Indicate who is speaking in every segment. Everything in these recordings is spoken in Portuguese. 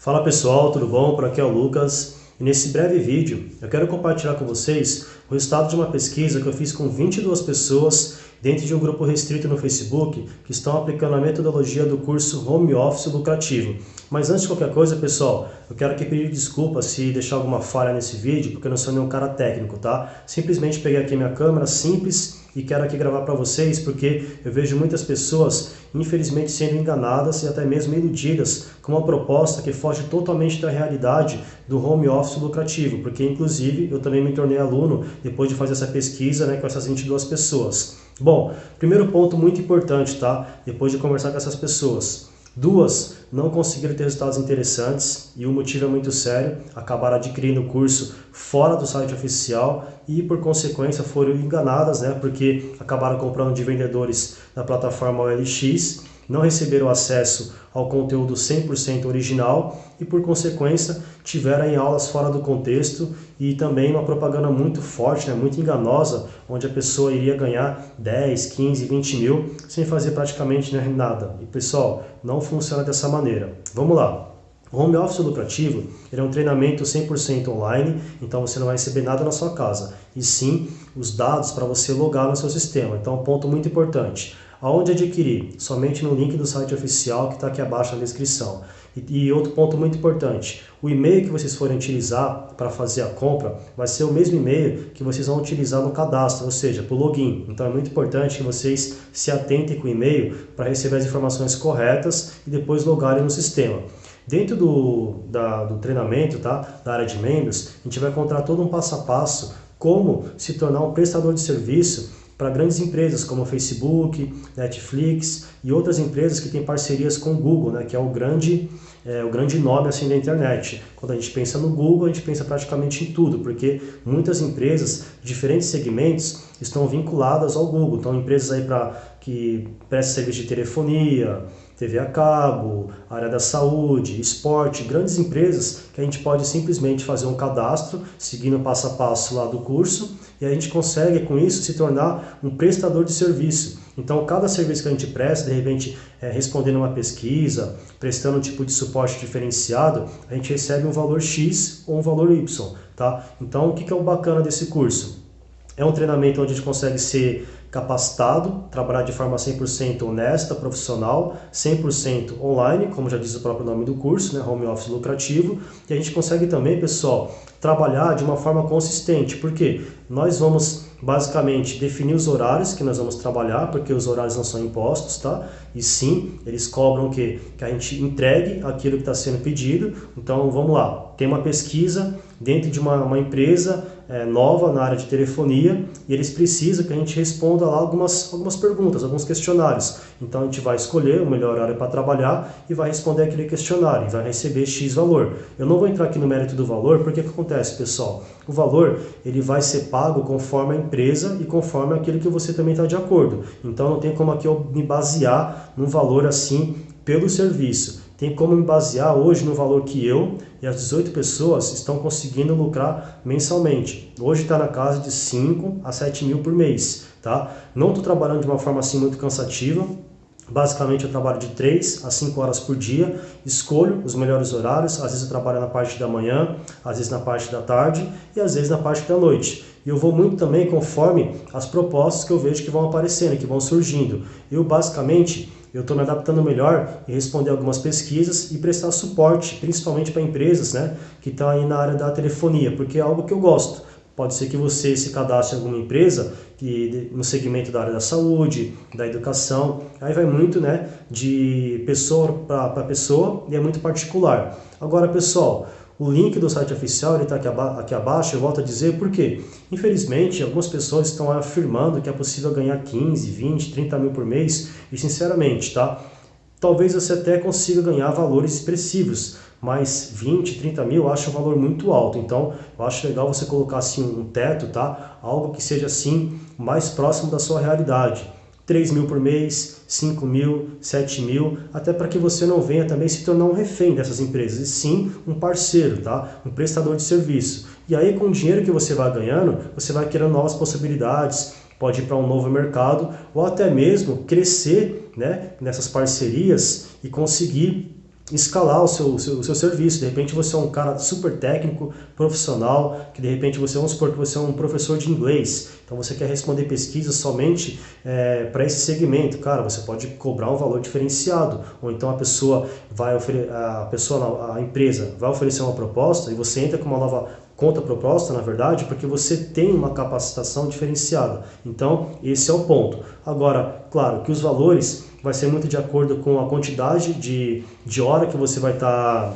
Speaker 1: Fala pessoal, tudo bom? Por aqui é o Lucas e nesse breve vídeo eu quero compartilhar com vocês o resultado de uma pesquisa que eu fiz com 22 pessoas dentro de um grupo restrito no Facebook que estão aplicando a metodologia do curso Home Office Lucrativo. Mas antes de qualquer coisa, pessoal, eu quero aqui pedir desculpa se deixar alguma falha nesse vídeo, porque eu não sou nenhum cara técnico, tá? Simplesmente peguei aqui minha câmera simples e quero aqui gravar para vocês, porque eu vejo muitas pessoas, infelizmente, sendo enganadas e até mesmo iludidas com uma proposta que foge totalmente da realidade do home office lucrativo, porque inclusive eu também me tornei aluno depois de fazer essa pesquisa né, com essas 22 pessoas. Bom, primeiro ponto muito importante, tá? Depois de conversar com essas pessoas. Duas não conseguiram ter resultados interessantes e o motivo é muito sério, acabaram adquirindo o curso fora do site oficial e por consequência foram enganadas, né, porque acabaram comprando de vendedores da plataforma OLX não receberam acesso ao conteúdo 100% original e, por consequência, tiveram em aulas fora do contexto e também uma propaganda muito forte, né, muito enganosa, onde a pessoa iria ganhar 10, 15, 20 mil sem fazer praticamente né, nada. E, pessoal, não funciona dessa maneira. Vamos lá. Home office lucrativo é um treinamento 100% online, então você não vai receber nada na sua casa, e sim os dados para você logar no seu sistema. Então, ponto muito importante. Aonde adquirir? Somente no link do site oficial que está aqui abaixo na descrição. E, e, outro ponto muito importante, o e-mail que vocês forem utilizar para fazer a compra vai ser o mesmo e-mail que vocês vão utilizar no cadastro, ou seja, para o login. Então é muito importante que vocês se atentem com o e-mail para receber as informações corretas e depois logarem no sistema. Dentro do, da, do treinamento, tá, da área de membros, a gente vai encontrar todo um passo a passo como se tornar um prestador de serviço para grandes empresas como Facebook, Netflix e outras empresas que têm parcerias com o Google, né, que é o grande, é, o grande nome assim da internet. Quando a gente pensa no Google, a gente pensa praticamente em tudo, porque muitas empresas diferentes segmentos estão vinculadas ao Google. Então, empresas aí para que prestam serviço de telefonia, TV a cabo, área da saúde, esporte, grandes empresas que a gente pode simplesmente fazer um cadastro, seguindo o passo a passo lá do curso, e a gente consegue com isso se tornar um prestador de serviço. Então, cada serviço que a gente presta, de repente, é, respondendo uma pesquisa, prestando um tipo de suporte diferenciado, a gente recebe um valor X ou um valor Y. Tá? Então, o que é o bacana desse curso? É um treinamento onde a gente consegue ser capacitado, trabalhar de forma 100% honesta, profissional, 100% online, como já diz o próprio nome do curso, né, home office lucrativo, e a gente consegue também, pessoal, trabalhar de uma forma consistente, porque nós vamos basicamente definir os horários que nós vamos trabalhar, porque os horários não são impostos, tá? E sim, eles cobram que, que a gente entregue aquilo que está sendo pedido. Então, vamos lá, tem uma pesquisa dentro de uma, uma empresa é, nova na área de telefonia e eles precisam que a gente responda lá algumas, algumas perguntas, alguns questionários. Então, a gente vai escolher o melhor horário para trabalhar e vai responder aquele questionário e vai receber X valor. Eu não vou entrar aqui no mérito do valor, porque o que acontece, pessoal? O valor ele vai ser pago conforme a empresa e conforme aquilo que você também está de acordo. Então não tem como aqui eu me basear num valor assim pelo serviço. Tem como me basear hoje no valor que eu e as 18 pessoas estão conseguindo lucrar mensalmente. Hoje está na casa de 5 a 7 mil por mês. Tá? Não estou trabalhando de uma forma assim muito cansativa, Basicamente eu trabalho de 3 a 5 horas por dia, escolho os melhores horários, às vezes eu trabalho na parte da manhã, às vezes na parte da tarde e às vezes na parte da noite. E eu vou muito também conforme as propostas que eu vejo que vão aparecendo, que vão surgindo. Eu basicamente eu estou me adaptando melhor e responder algumas pesquisas e prestar suporte, principalmente para empresas né, que estão aí na área da telefonia, porque é algo que eu gosto. Pode ser que você se cadastre em alguma empresa que, no segmento da área da saúde, da educação. Aí vai muito né, de pessoa para pessoa e é muito particular. Agora, pessoal, o link do site oficial está aqui, aba aqui abaixo, eu volto a dizer por quê. Infelizmente, algumas pessoas estão afirmando que é possível ganhar 15, 20, 30 mil por mês e sinceramente, tá? Talvez você até consiga ganhar valores expressivos, mas 20, 30 mil eu acho um valor muito alto. Então, eu acho legal você colocar assim um teto, tá? Algo que seja assim mais próximo da sua realidade. 3 mil por mês, 5 mil, 7 mil, até para que você não venha também se tornar um refém dessas empresas, e sim um parceiro, tá? um prestador de serviço. E aí com o dinheiro que você vai ganhando, você vai criando novas possibilidades, pode ir para um novo mercado, ou até mesmo crescer né, nessas parcerias e conseguir escalar o seu, seu, o seu serviço. De repente você é um cara super técnico, profissional, que de repente você, vamos supor que você é um professor de inglês, então você quer responder pesquisas somente é, para esse segmento. Cara, você pode cobrar um valor diferenciado, ou então a pessoa vai a pessoa, a empresa vai oferecer uma proposta e você entra com uma nova conta proposta, na verdade, porque você tem uma capacitação diferenciada. Então, esse é o ponto. Agora, claro que os valores vai ser muito de acordo com a quantidade de, de hora que você vai estar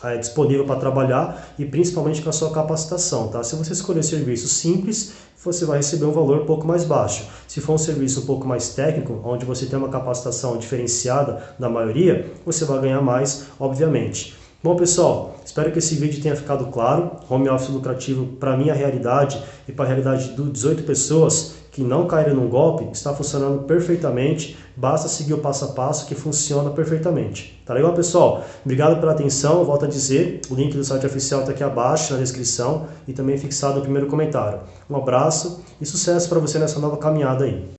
Speaker 1: tá, é, disponível para trabalhar e principalmente com a sua capacitação. Tá? Se você escolher serviço simples, você vai receber um valor um pouco mais baixo. Se for um serviço um pouco mais técnico, onde você tem uma capacitação diferenciada da maioria, você vai ganhar mais, obviamente. Bom pessoal, espero que esse vídeo tenha ficado claro. Home office lucrativo para minha realidade e para a realidade de 18 pessoas que não caíram num golpe está funcionando perfeitamente. Basta seguir o passo a passo que funciona perfeitamente. Tá legal pessoal? Obrigado pela atenção. Volto a dizer, o link do site oficial está aqui abaixo na descrição e também fixado no primeiro comentário. Um abraço e sucesso para você nessa nova caminhada aí.